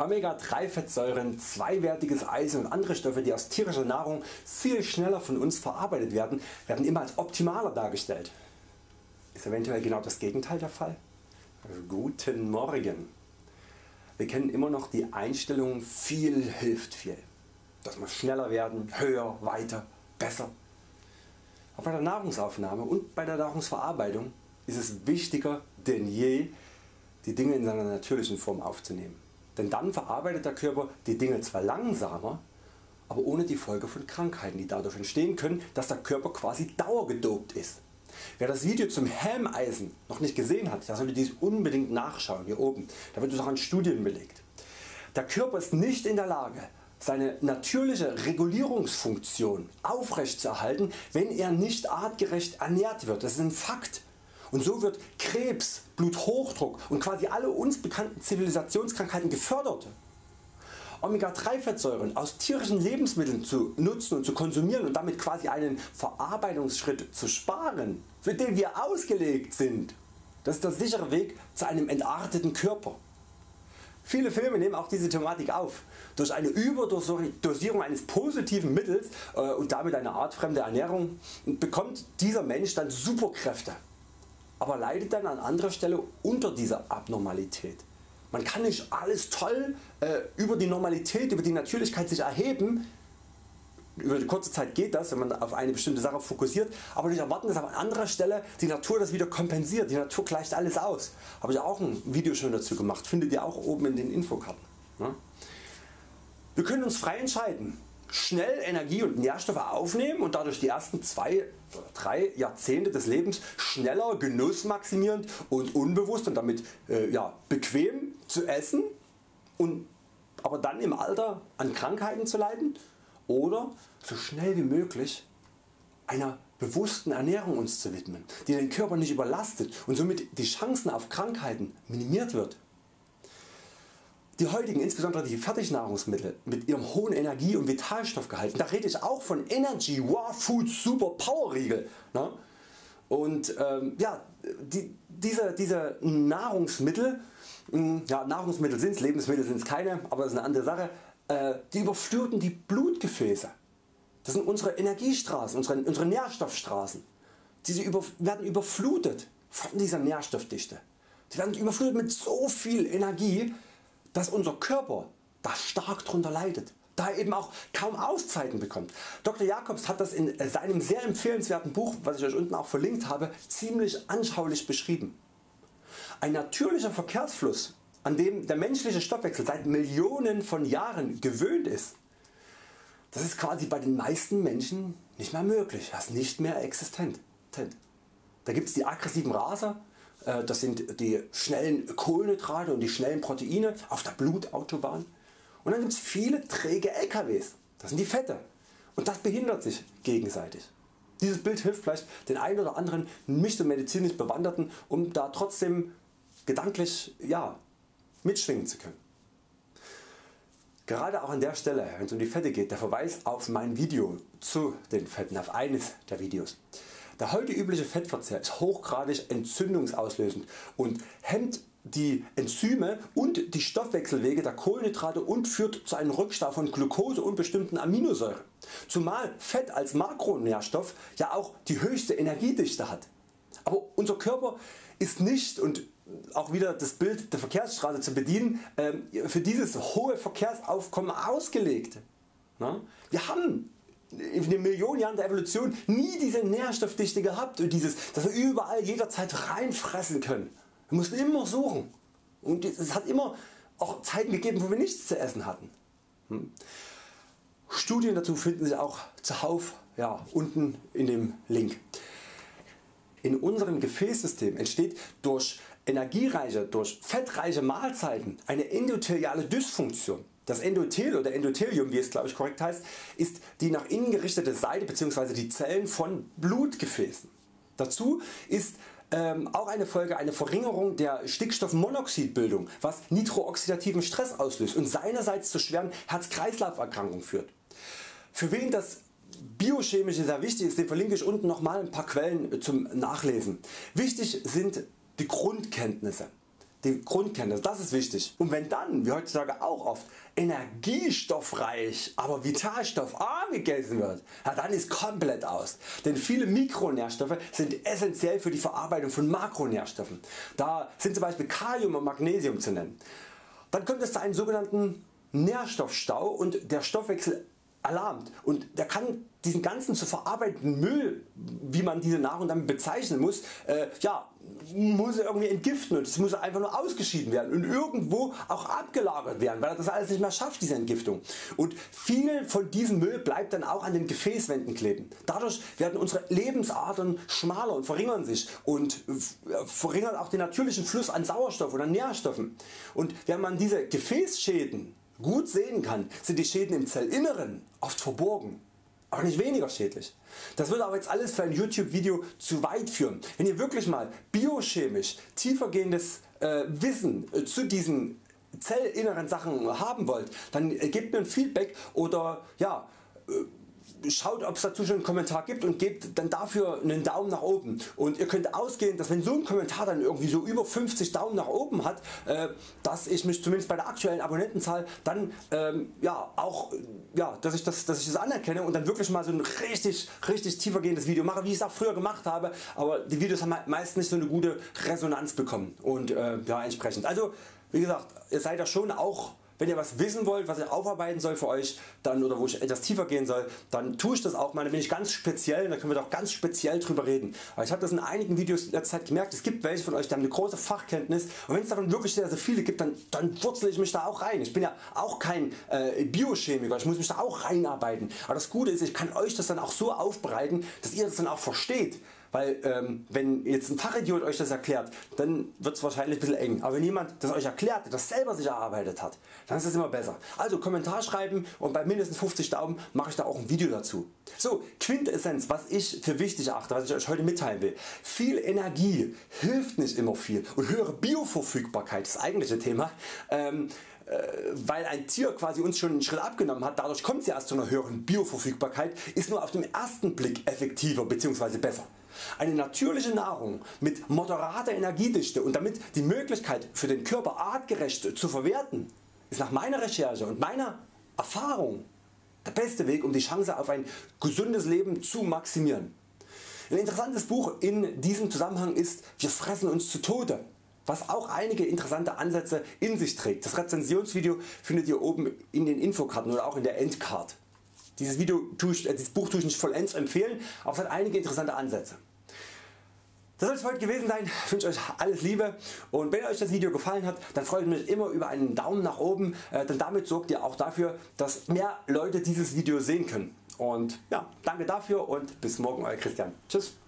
Omega-3 Fettsäuren, zweiwertiges Eisen und andere Stoffe die aus tierischer Nahrung viel schneller von uns verarbeitet werden, werden immer als optimaler dargestellt. Ist eventuell genau das Gegenteil der Fall? Guten Morgen. Wir kennen immer noch die Einstellung viel hilft viel. Das muss schneller werden, höher, weiter, besser. Aber bei der Nahrungsaufnahme und bei der Nahrungsverarbeitung ist es wichtiger denn je die Dinge in seiner natürlichen Form aufzunehmen. Denn dann verarbeitet der Körper die Dinge zwar langsamer, aber ohne die Folge von Krankheiten die dadurch entstehen können, dass der Körper quasi dauergedopt ist. Wer das Video zum Helmeisen noch nicht gesehen hat, der sollte dies unbedingt nachschauen hier oben, da wird es auch an Studien belegt. Der Körper ist nicht in der Lage seine natürliche Regulierungsfunktion aufrechtzuerhalten wenn er nicht artgerecht ernährt wird, das ist ein Fakt. Und so wird Krebs, Bluthochdruck und quasi alle uns bekannten Zivilisationskrankheiten gefördert. Omega 3 Fettsäuren aus tierischen Lebensmitteln zu nutzen und zu konsumieren und damit quasi einen Verarbeitungsschritt zu sparen, für den wir ausgelegt sind, das ist der sichere Weg zu einem entarteten Körper. Viele Filme nehmen auch diese Thematik auf. Durch eine Überdosierung eines positiven Mittels äh, und damit eine artfremde Ernährung bekommt dieser Mensch dann Superkräfte aber leidet dann an anderer Stelle unter dieser Abnormalität. Man kann nicht alles toll äh, über die Normalität, über die Natürlichkeit sich erheben, über die kurze Zeit geht das, wenn man auf eine bestimmte Sache fokussiert, aber nicht erwarten dass an anderer Stelle die Natur das wieder kompensiert, die Natur gleicht alles aus. Habe ich auch ein Video schon dazu gemacht, findet ihr auch oben in den Infokarten. Ne? Wir können uns frei entscheiden schnell Energie und Nährstoffe aufnehmen und dadurch die ersten 2 oder 3 Jahrzehnte des Lebens schneller genussmaximierend und unbewusst und damit äh, ja, bequem zu essen und aber dann im Alter an Krankheiten zu leiden oder so schnell wie möglich einer bewussten Ernährung uns zu widmen, die den Körper nicht überlastet und somit die Chancen auf Krankheiten minimiert wird. Die heutigen, insbesondere die Fertignahrungsmittel mit ihrem hohen Energie- und Vitalstoffgehalt, da rede ich auch von Energy Raw Food Super Power Riegel. Ne? Und ähm, ja, die, diese, diese Nahrungsmittel, hm, ja, Nahrungsmittel sind es, Lebensmittel sind es keine, aber das ist eine andere Sache, äh, die überfluten die Blutgefäße. Das sind unsere Energiestraßen, unsere, unsere Nährstoffstraßen. Diese über, werden überflutet von dieser Nährstoffdichte. Die werden überflutet mit so viel Energie, dass unser Körper da stark drunter leidet, da er eben auch kaum Auszeiten bekommt. Dr. Jacobs hat das in seinem sehr empfehlenswerten Buch, was ich Euch unten auch verlinkt habe, ziemlich anschaulich beschrieben. Ein natürlicher Verkehrsfluss, an dem der menschliche Stoffwechsel seit Millionen von Jahren gewöhnt ist, das ist quasi bei den meisten Menschen nicht mehr möglich, das ist nicht mehr existent. Da gibt es die aggressiven Raser, das sind die schnellen Kohlenhydrate und die schnellen Proteine auf der Blutautobahn. Und dann gibt es viele träge LKWs, das sind die Fette und das behindert sich gegenseitig. Dieses Bild hilft vielleicht den einen oder anderen nicht so medizinisch Bewanderten um da trotzdem gedanklich ja, mitschwingen zu können. Gerade auch an der Stelle wenn es um die Fette geht der Verweis auf mein Video zu den Fetten, auf eines der Videos. Der heute übliche Fettverzehr ist hochgradig entzündungsauslösend und hemmt die Enzyme und die Stoffwechselwege der Kohlenhydrate und führt zu einem Rückstau von Glucose und bestimmten Aminosäuren. Zumal Fett als Makronährstoff ja auch die höchste Energiedichte hat. Aber unser Körper ist nicht und auch wieder das Bild der Verkehrsstraße zu bedienen ähm, für dieses hohe Verkehrsaufkommen ausgelegt. Wir haben in den Millionen Jahren der Evolution nie diese Nährstoffdichte gehabt und dieses, dass wir überall jederzeit reinfressen können. Wir mussten immer suchen und es hat immer auch Zeiten gegeben wo wir nichts zu essen hatten. Hm. Studien dazu finden sich auch zuhauf ja, unten in dem Link. In unserem Gefäßsystem entsteht durch energiereiche, durch fettreiche Mahlzeiten eine endotheliale Dysfunktion. Das Endothel oder Endothelium wie es glaube ich korrekt heißt ist die nach innen gerichtete Seite bzw. die Zellen von Blutgefäßen. Dazu ist ähm, auch eine Folge eine Verringerung der Stickstoffmonoxidbildung was nitrooxidativen Stress auslöst und seinerseits zu schweren Herz-Kreislauf-Erkrankungen führt. Für wen das Biochemische sehr wichtig ist, den verlinke ich unten nochmal ein paar Quellen zum Nachlesen. Wichtig sind die Grundkenntnisse. Die Grundkenntnis, das ist wichtig. Und wenn dann, wie heutzutage auch oft, energiestoffreich, aber vitalstoffarm gegessen wird, ja, dann ist komplett aus. Denn viele Mikronährstoffe sind essentiell für die Verarbeitung von Makronährstoffen. Da sind zum Beispiel Kalium und Magnesium zu nennen. Dann kommt es zu einem sogenannten Nährstoffstau und der Stoffwechsel alarmt und der kann diesen ganzen zu verarbeitenden Müll, wie man diese Nahrung dann bezeichnen muss, äh, ja, muss er irgendwie entgiften und es muss einfach nur ausgeschieden werden und irgendwo auch abgelagert werden, weil er das alles nicht mehr schafft diese Entgiftung. Und viel von diesem Müll bleibt dann auch an den Gefäßwänden kleben. Dadurch werden unsere Lebensadern schmaler und verringern sich und verringern auch den natürlichen Fluss an Sauerstoff oder Nährstoffen. Und wenn man diese Gefäßschäden gut sehen kann, sind die Schäden im Zellinneren oft verborgen, aber nicht weniger schädlich. Das würde aber jetzt alles für ein YouTube Video zu weit führen. Wenn ihr wirklich mal biochemisch tiefergehendes äh, Wissen äh, zu diesen zellinneren Sachen haben wollt, dann äh, gebt mir ein Feedback oder ja, äh, schaut ob es dazu schon einen Kommentar gibt und gebt dann dafür einen Daumen nach oben. Und ihr könnt ausgehen dass wenn so ein Kommentar dann irgendwie so über 50 Daumen nach oben hat, äh, dass ich mich zumindest bei der aktuellen Abonnentenzahl dann ähm, ja, auch ja, dass, ich das, dass ich das anerkenne und dann wirklich mal so ein richtig, richtig tiefergehendes Video mache wie ich es auch früher gemacht habe, aber die Videos haben meist nicht so eine gute Resonanz bekommen. Und äh, ja, entsprechend. Also wie gesagt, ihr seid ja schon auch wenn ihr was wissen wollt, was ich aufarbeiten soll für Euch dann, oder wo ich etwas tiefer gehen soll, dann tue ich das auch mal. Dann bin ich ganz speziell, da können wir doch ganz speziell drüber reden. Aber ich habe das in einigen Videos in der Zeit gemerkt, es gibt welche von Euch, die haben eine große Fachkenntnis und wenn es davon wirklich sehr, sehr viele gibt, dann, dann wurzel ich mich da auch rein. Ich bin ja auch kein äh, Biochemiker, ich muss mich da auch reinarbeiten. Aber das Gute ist, ich kann Euch das dann auch so aufbereiten, dass ihr das dann auch versteht. Weil ähm, wenn jetzt ein Fachidiot Euch das erklärt, dann wird es wahrscheinlich ein bisschen eng. Aber wenn jemand das Euch erklärt, das selber sich erarbeitet hat, dann ist es immer besser. Also Kommentar schreiben und bei mindestens 50 Daumen mache ich da auch ein Video dazu. So Quintessenz was ich für wichtig erachte, was ich Euch heute mitteilen will. Viel Energie hilft nicht immer viel und höhere Bioverfügbarkeit, das eigentliche Thema, ähm, äh, weil ein Tier quasi uns schon einen Schritt abgenommen hat, dadurch kommt sie erst zu einer höheren Bioverfügbarkeit, ist nur auf den ersten Blick effektiver bzw. besser. Eine natürliche Nahrung mit moderater Energiedichte und damit die Möglichkeit für den Körper artgerecht zu verwerten ist nach meiner Recherche und meiner Erfahrung der beste Weg um die Chance auf ein gesundes Leben zu maximieren. Ein interessantes Buch in diesem Zusammenhang ist Wir fressen uns zu Tode was auch einige interessante Ansätze in sich trägt. Das Rezensionsvideo findet ihr oben in den Infokarten oder auch in der Endcard. Dieses, Video tue ich, äh, dieses Buch tue ich nicht vollends empfehlen, aber es hat einige interessante Ansätze. Das soll es heute gewesen sein. Ich wünsche Euch alles Liebe und wenn Euch das Video gefallen hat, dann freue ich mich immer über einen Daumen nach oben, äh, denn damit sorgt ihr auch dafür, dass mehr Leute dieses Video sehen können. Und ja, danke dafür und bis morgen Euer Christian. Tschüss.